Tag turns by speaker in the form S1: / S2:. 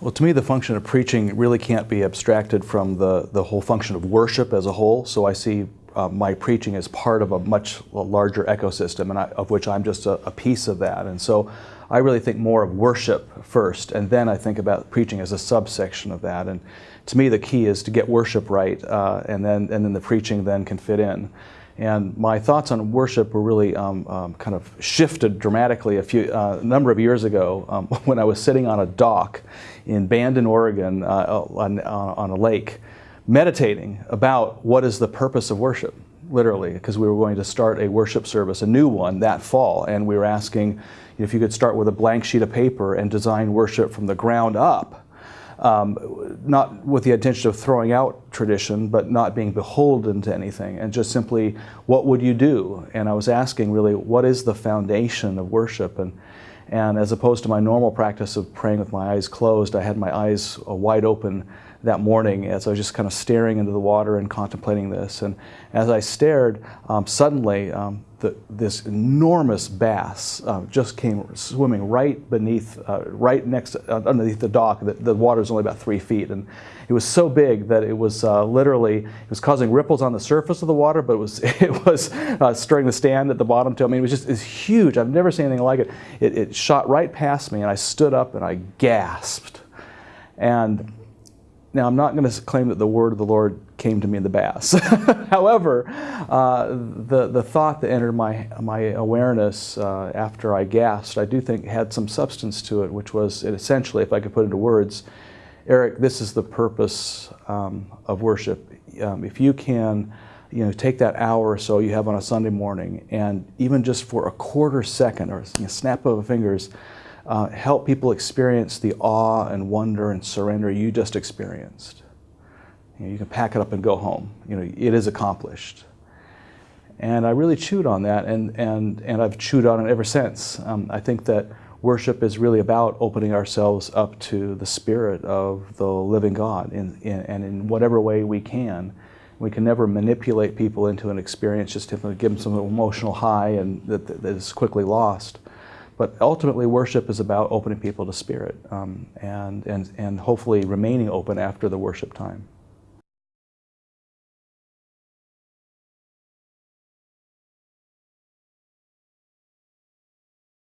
S1: Well, to me, the function of preaching really can't be abstracted from the, the whole function of worship as a whole. So I see uh, my preaching as part of a much larger ecosystem, and I, of which I'm just a, a, piece of that. And so I really think more of worship first, and then I think about preaching as a subsection of that. And to me, the key is to get worship right, uh, and then and then the preaching then can fit in. And my thoughts on worship were really um, um, kind of shifted dramatically a few uh, number of years ago um, when I was sitting on a dock in Bandon, Oregon, uh, on, on a lake, meditating about what is the purpose of worship, literally, because we were going to start a worship service, a new one, that fall, and we were asking if you could start with a blank sheet of paper and design worship from the ground up um, not with the intention of throwing out tradition, but not being beholden to anything, and just simply, what would you do? And I was asking really, what is the foundation of worship? And, and as opposed to my normal practice of praying with my eyes closed, I had my eyes uh, wide open that morning as I was just kind of staring into the water and contemplating this. And as I stared, um, suddenly um, the, this enormous bass uh, just came swimming right beneath, uh, right next, uh, underneath the dock. The, the water is only about three feet, and it was so big that it was uh, literally it was causing ripples on the surface of the water, but it was it was uh, stirring the stand at the bottom too. I mean, it was just it's huge. I've never seen anything like it. it. It shot right past me, and I stood up and I gasped, and now, I'm not going to claim that the word of the Lord came to me in the bass. However, uh, the, the thought that entered my, my awareness uh, after I gasped, I do think had some substance to it, which was essentially, if I could put it into words, Eric, this is the purpose um, of worship. Um, if you can, you know, take that hour or so you have on a Sunday morning, and even just for a quarter second or know, snap of fingers, uh, help people experience the awe and wonder and surrender you just experienced. You, know, you can pack it up and go home. You know, it is accomplished. And I really chewed on that, and, and, and I've chewed on it ever since. Um, I think that worship is really about opening ourselves up to the Spirit of the living God, in, in, and in whatever way we can. We can never manipulate people into an experience just to give them some emotional high and that, that is quickly lost. But ultimately, worship is about opening people to Spirit um, and, and, and hopefully remaining open after the worship time.